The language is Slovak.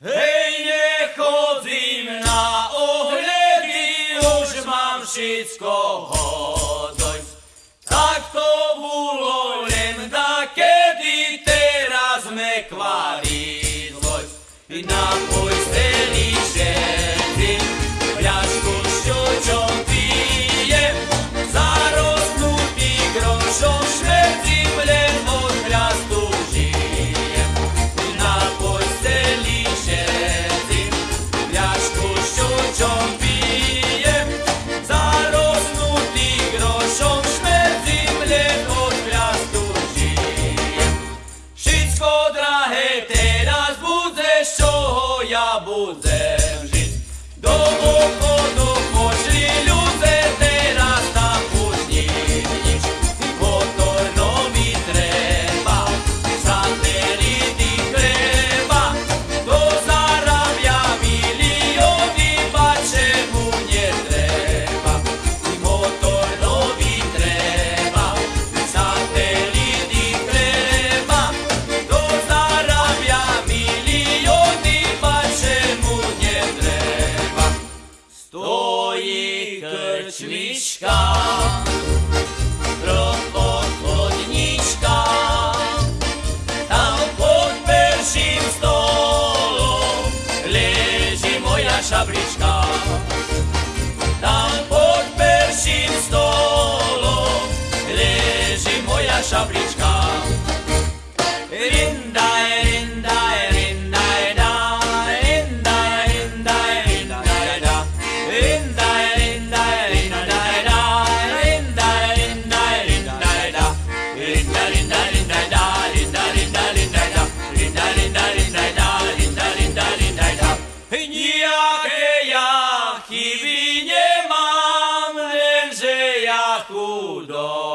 Hej, nechodím na ohledy, už mám všetko hodoj. Tak to bolo len da kedy, teraz me kvarí dvoj. Na pojste я буду жити. До stojí krčmiška, pro. Tam pod perším stolom leží moja šabrička. Nijakie ja chiwi nie mam, wiem, ja chudo.